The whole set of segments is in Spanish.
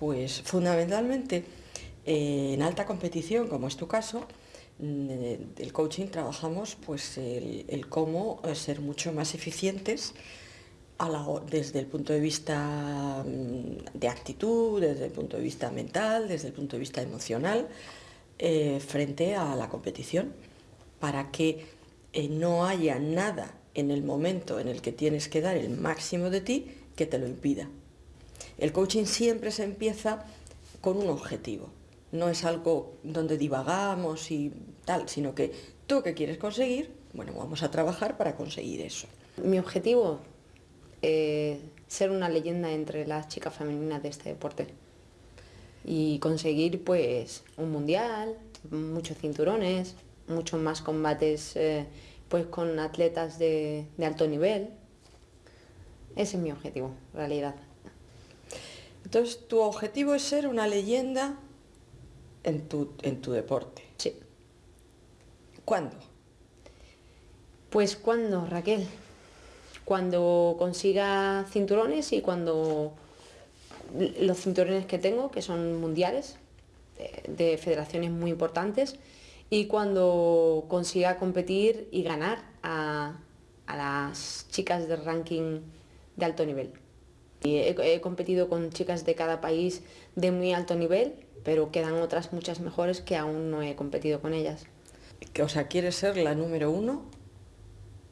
Pues fundamentalmente eh, en alta competición, como es tu caso, mm, el coaching trabajamos pues el, cómo eh, ser mucho más eficientes desde el punto de vista mm, de actitud, desde el punto de vista mental, desde el punto de vista emocional, eh, frente a la competición, para que no haya nada en el momento en el que tienes que dar el máximo de ti que te lo impida. El coaching siempre se empieza con un objetivo, no es algo donde divagamos y tal, sino que tú que quieres conseguir, bueno, vamos a trabajar para conseguir eso. Mi objetivo es eh, ser una leyenda entre las chicas femeninas de este deporte y conseguir pues un mundial, muchos cinturones, muchos más combates eh, pues con atletas de, alto nivel. Ese es mi objetivo, realidad. Entonces, tu objetivo es ser una leyenda en tu, en tu deporte. Sí. ¿Cuándo? Pues cuando, Raquel. Cuando consiga cinturones y cuando los cinturones que tengo, que son mundiales, de, federaciones muy importantes, y cuando consiga competir y ganar a, a las chicas del ranking de alto nivel. Y he, competido con chicas de cada país de muy alto nivel, pero quedan otras muchas mejores que aún no he competido con ellas. O sea, ¿quieres ser la número uno?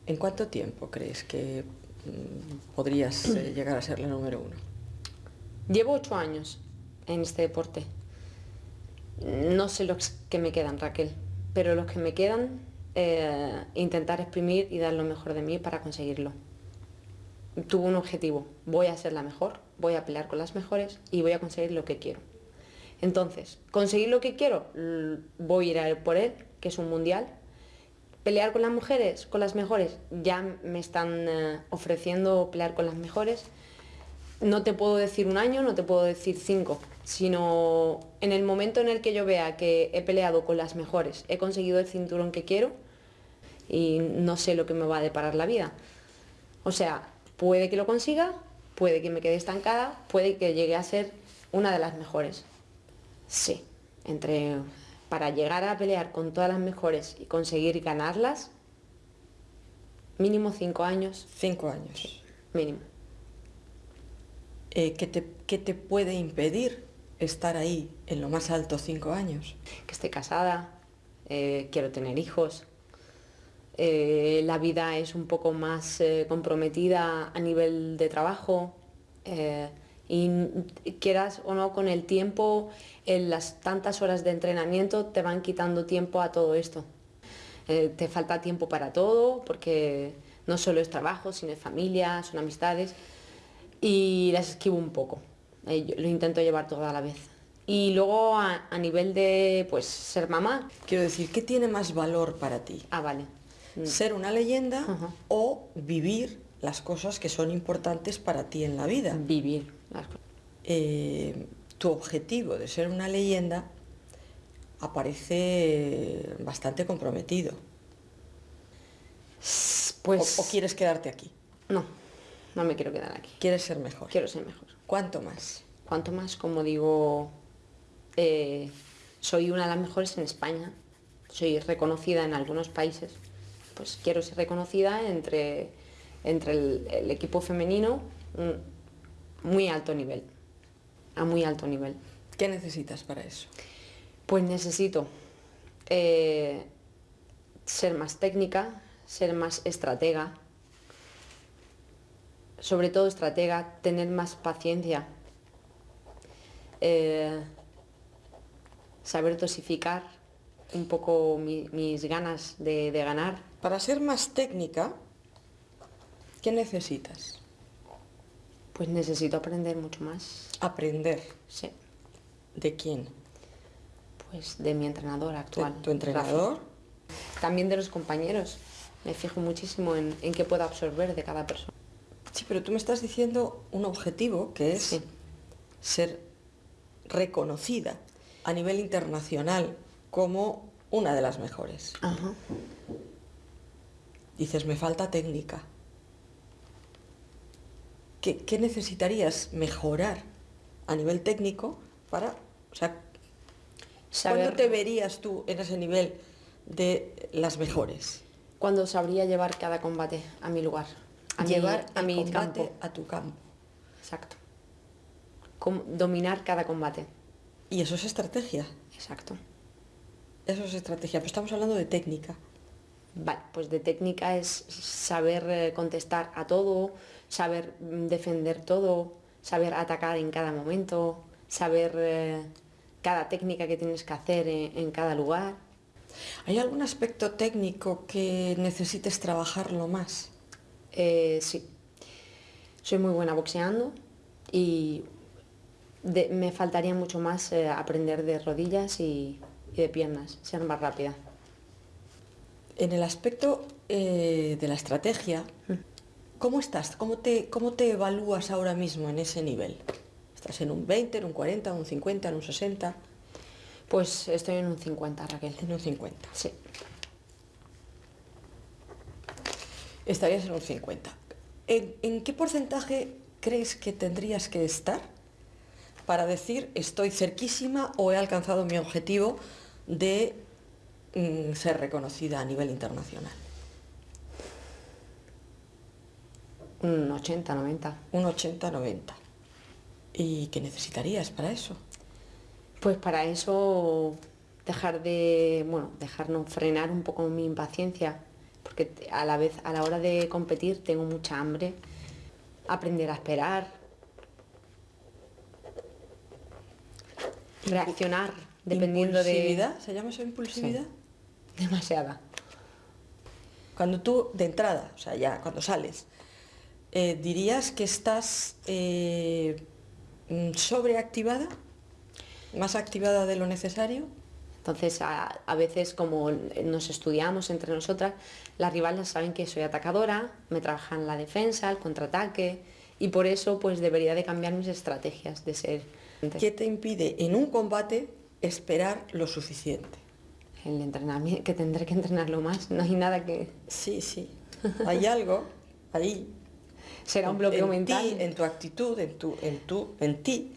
¿En cuánto tiempo crees que mm, podrías eh, llegar a ser la número uno? Llevo ocho años en este deporte. No sé los que me quedan, Raquel, pero los que me quedan, eh, intentar exprimir y dar lo mejor de mí para conseguirlo tuvo un objetivo, voy a ser la mejor, voy a pelear con las mejores y voy a conseguir lo que quiero. Entonces, conseguir lo que quiero, voy a ir a por él, que es un mundial. Pelear con las mujeres, con las mejores, ya me están eh, ofreciendo pelear con las mejores. No te puedo decir un año, no te puedo decir cinco, sino en el momento en el que yo vea que he peleado con las mejores, he conseguido el cinturón que quiero y no sé lo que me va a deparar la vida. O sea, Puede que lo consiga, puede que me quede estancada, puede que llegue a ser una de las mejores. Sí, entre para llegar a pelear con todas las mejores y conseguir ganarlas, mínimo cinco años. Cinco años. Mínimo. Eh, ¿qué, te, puede impedir estar ahí en lo más alto cinco años? Que esté casada, eh, quiero tener hijos, eh, la vida es un poco más eh, comprometida a nivel de trabajo eh, y quieras o no con el tiempo, en las tantas horas de entrenamiento te van quitando tiempo a todo esto. te falta tiempo para todo porque no solo es trabajo, sino es familia, son amistades y las esquivo un poco. lo intento llevar todo a la vez. Y luego a, a, nivel de pues ser mamá. Quiero decir, ¿qué tiene más valor para ti? Ah, vale. Mm. ser una leyenda o vivir las cosas que son importantes para ti en la vida. Vivir eh, tu objetivo de ser una leyenda aparece bastante comprometido. Pues... ¿O, quieres quedarte aquí? No, no me quiero quedar aquí. ¿Quieres ser mejor? Quiero ser mejor. ¿Cuánto más? Cuanto más, como digo, eh, soy una de las mejores en España. Soy reconocida en algunos países pues quiero ser reconocida entre, entre el, equipo femenino muy alto nivel, a muy alto nivel. ¿Qué necesitas para eso? Pues necesito eh, ser más técnica, ser más estratega, sobre todo estratega, tener más paciencia, eh, saber dosificar un poco mis ganas de, ganar. Para ser más técnica, ¿qué necesitas? Pues necesito aprender mucho más. ¿Aprender? Sí. ¿De quién? Pues de mi entrenador actual. ¿Tu entrenador? También de los compañeros. Me fijo muchísimo en, en qué puedo absorber de cada persona. Sí, pero tú me estás diciendo un objetivo que es ser reconocida a nivel internacional como una de las mejores. Dices, me falta técnica. ¿Qué, necesitarías mejorar a nivel técnico para, o sea, Saber- ¿cuándo te verías tú en ese nivel de las mejores? Cuando sabría llevar cada combate a mi lugar, a mi- Llevar a mi combate campo. a tu campo. Exacto. Com- dominar cada combate. Y eso es estrategia. Exacto. Eso es estrategia. Pero estamos hablando de técnica. Vale, pues de técnica es saber eh, contestar a todo, saber mm, defender todo, saber atacar en cada momento, saber eh, cada técnica que tienes que hacer en, en cada lugar. ¿Hay algún aspecto técnico que necesites trabajarlo más? Eh, sí, soy muy buena boxeando y de- me faltaría mucho más eh, aprender de rodillas y, y de piernas, ser más rápida. En el aspecto eh, de la estrategia, ¿cómo estás? ¿Cómo te, ¿Cómo te evalúas ahora mismo en ese nivel? ¿Estás en un 20, en un 40, en un 50, en un 60? Pues estoy en un 50, Raquel. En un 50. Sí. Estarías en un 50. ¿En, en qué porcentaje crees que tendrías que estar para decir estoy cerquísima o he alcanzado mi objetivo de mm, ser reconocida a nivel internacional? Un 80, 90. Un 80-90. ¿Y qué necesitarías para eso? Pues para eso dejar de, bueno, dejar no frenar un poco mi impaciencia, porque a la vez a la hora de competir tengo mucha hambre, aprender a esperar, reaccionar dependiendo de ¿Impulsividad? ¿Se llama eso impulsividad? Demasiada. Cuando tú, de entrada, o sea, ya cuando sales, eh, dirías que estás eh, mm, sobreactivada, más activada de lo necesario. Entonces, a, a veces como nos estudiamos entre nosotras, las rivales saben que soy atacadora, me trabajan la defensa, el contraataque, y por eso pues debería de cambiar mis estrategias de ser ¿Qué te impide en un combate esperar lo suficiente? El entrenamiento, que tendré que entrenarlo más, no hay nada que... Sí, sí. Hay algo ahí. Será un bloqueo en mental. en tu actitud, en tu, en tu, en ti.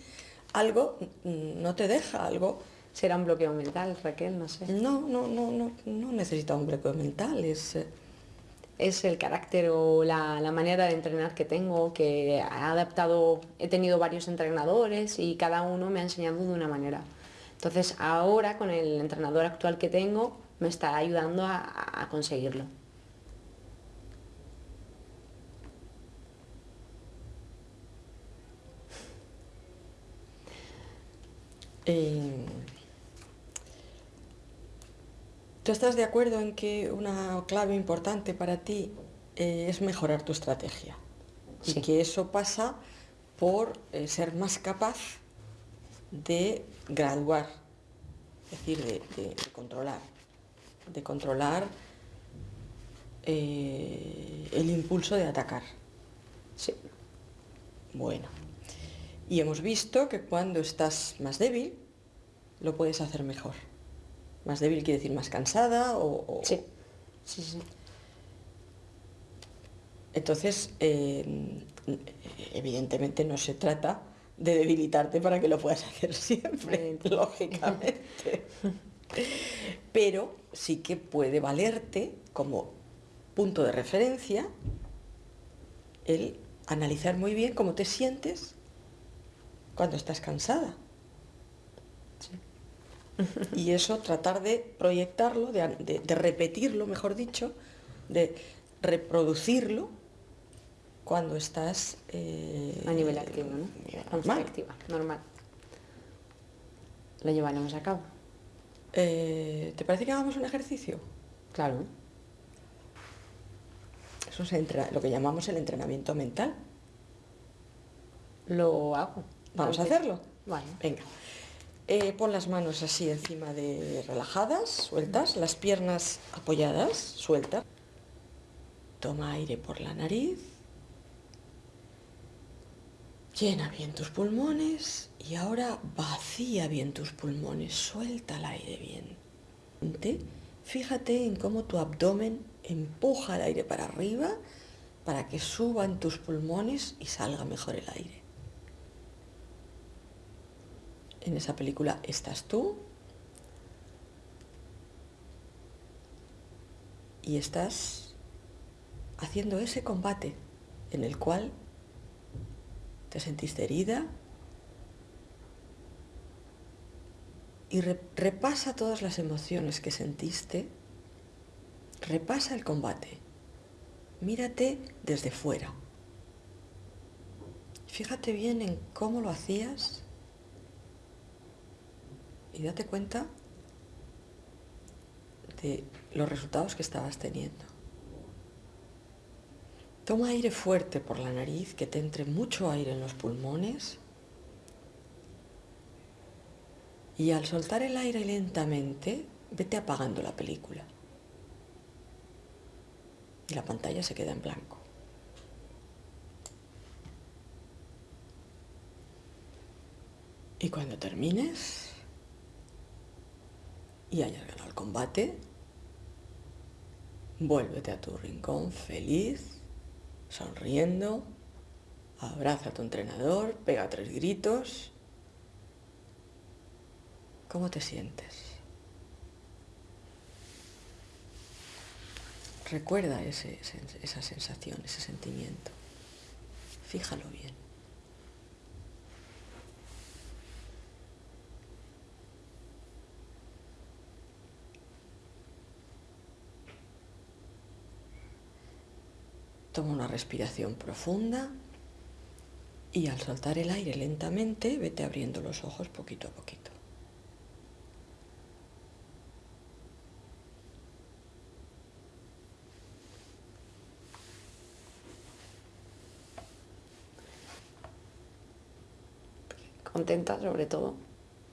Algo no te deja, algo Será un bloqueo mental, Raquel, no sé. No, no, no, no, no necesita un bloqueo mental, es... eh, Es el carácter o la, la manera de entrenar que tengo, que he adaptado, he tenido varios entrenadores y cada uno me ha enseñado de una manera. Entonces ahora con el entrenador actual que tengo me está ayudando a, a conseguirlo. eh, ¿Tú estás de acuerdo en que una clave importante para ti eh, es mejorar tu estrategia? Sí. Y que eso pasa por eh, ser más capaz de graduar, es decir, de, de- de controlar, de controlar eh, el impulso de atacar. Sí, Bueno, y hemos visto que cuando estás más débil, lo puedes hacer mejor. Más débil quiere decir más cansada o... o- sí, sí, sí. Entonces, eh, evidentemente no se trata de debilitarte para que lo puedas hacer siempre, lógicamente. Pero sí que puede valerte como punto de referencia el analizar muy bien cómo te sientes cuando estás cansada. Y eso tratar de proyectarlo, de, de- de repetirlo, mejor dicho, de reproducirlo cuando estás eh, A nivel activo, ¿no? nivel estoy normal. activa, normal. Lo llevaremos a cabo. Eh, ¿Te parece que hagamos un ejercicio? Claro. Eso es lo que llamamos el entrenamiento mental. Lo hago. ¿Vamos a hacerlo? Vale. Venga. Eh, pon las manos así encima de relajadas, sueltas, las piernas apoyadas, sueltas. Toma aire por la nariz. Llena bien tus pulmones y ahora vacía bien tus pulmones, suelta el aire bien. Te- Fíjate en cómo tu abdomen empuja el aire para arriba para que suban tus pulmones y salga mejor el aire. En esa película estás tú y estás haciendo ese combate en el cual te sentiste herida y repasa todas las emociones que sentiste, repasa el combate, mírate desde fuera. Fíjate bien en cómo lo hacías y date cuenta de los resultados que estabas teniendo. Toma aire fuerte por la nariz, que te entre mucho aire en los pulmones. Y al soltar el aire lentamente, vete apagando la película. Y la pantalla se queda en blanco. Y cuando termines y hayas ganado el combate, vuélvete a tu rincón feliz, sonriendo, abraza a tu entrenador, pega tres gritos. ¿Cómo te sientes? Recuerda esa sensación, ese sentimiento. Fíjalo bien. Toma una respiración profunda y al soltar el aire lentamente vete abriendo los ojos poquito a poquito. Contenta sobre todo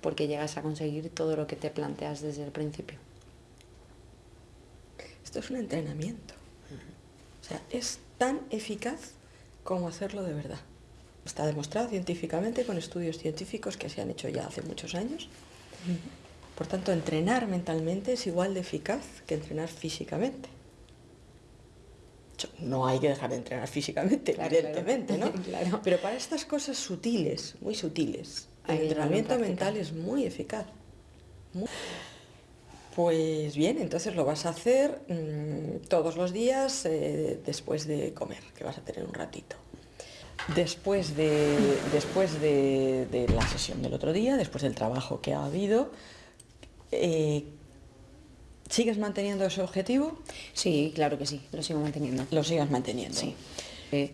porque llegas a conseguir todo lo que te planteas desde el principio. Esto es un entrenamiento. O sea, es tan eficaz como hacerlo de verdad. Está demostrado científicamente con estudios científicos que se han hecho ya hace muchos años. Por tanto, entrenar mentalmente es igual de eficaz que entrenar físicamente. No hay que dejar de entrenar físicamente, evidentemente, ¿no? Pero para estas cosas sutiles, muy sutiles, el entrenamiento mental es muy eficaz. Pues bien, entonces lo vas a hacer mm, todos los días eh, después de comer, que vas a tener un ratito. Después, de, después de, la sesión del otro día, después del trabajo que ha habido, eh, ¿sigues manteniendo ese objetivo? Sí, claro que sí, lo sigo manteniendo. Lo sigas manteniendo. Sí. Eh,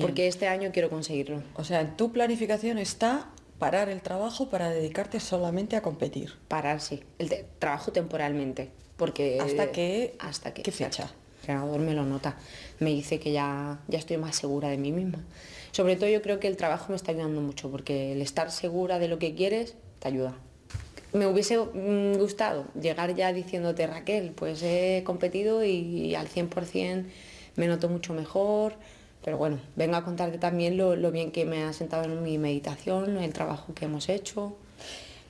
porque este año quiero conseguirlo. O sea, en tu planificación está parar el trabajo para dedicarte solamente a competir. Parar, sí. El trabajo temporalmente. Porque, ¿Hasta qué, hasta que, qué fecha? El entrenador me lo nota. Me dice que ya, ya estoy más segura de mí misma. Sobre todo yo creo que el trabajo me está ayudando mucho porque el estar segura de lo que quieres te ayuda. Me hubiese mm, gustado llegar ya diciéndote, Raquel, pues he competido y al 100% me noto mucho mejor, pero bueno, vengo a contarte también lo, bien que me ha sentado en mi meditación, el trabajo que hemos hecho.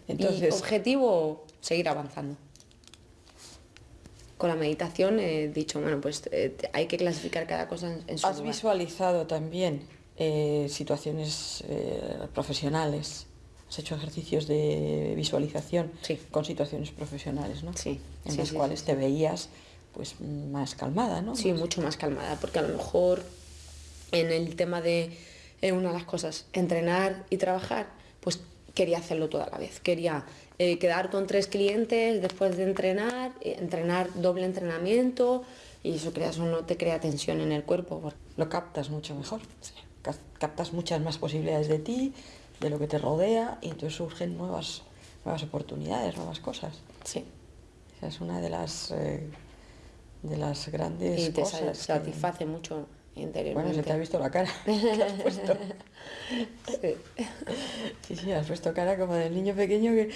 Entonces, objetivo, seguir avanzando. Con la meditación he dicho, bueno, pues eh, hay que clasificar cada cosa en, su ¿Has visualizado también eh, situaciones eh, profesionales? ¿Has hecho ejercicios de visualización con situaciones profesionales, ¿no? Sí. En las cuales te veías pues más calmada, ¿no? Sí, mucho más calmada, porque a lo mejor en el tema de eh, una de las cosas, entrenar y trabajar, pues quería hacerlo toda la vez. Quería eh, quedar con tres clientes después de entrenar, eh, entrenar doble entrenamiento y eso, crea, eso no te crea tensión en el cuerpo. Lo captas mucho mejor. Captas muchas más posibilidades de ti, de lo que te rodea y entonces surgen nuevas, nuevas oportunidades, nuevas cosas. Sí. Esa es una de las, de las grandes y te cosas. satisface mucho bueno, se te ha visto la cara. has puesto. Sí. sí, has puesto cara como del niño pequeño que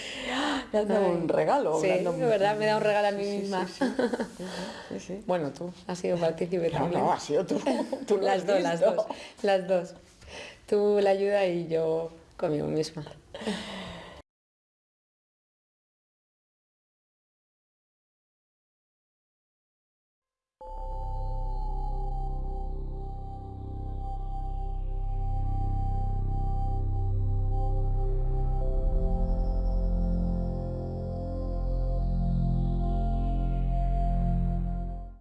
me ha dado un regalo. Sí, de verdad, me da un regalo a mí misma. Sí, bueno, tú has sido partícipe también. No, has sido tú. tú las dos, las dos. Las dos. Tú la ayuda y yo conmigo misma.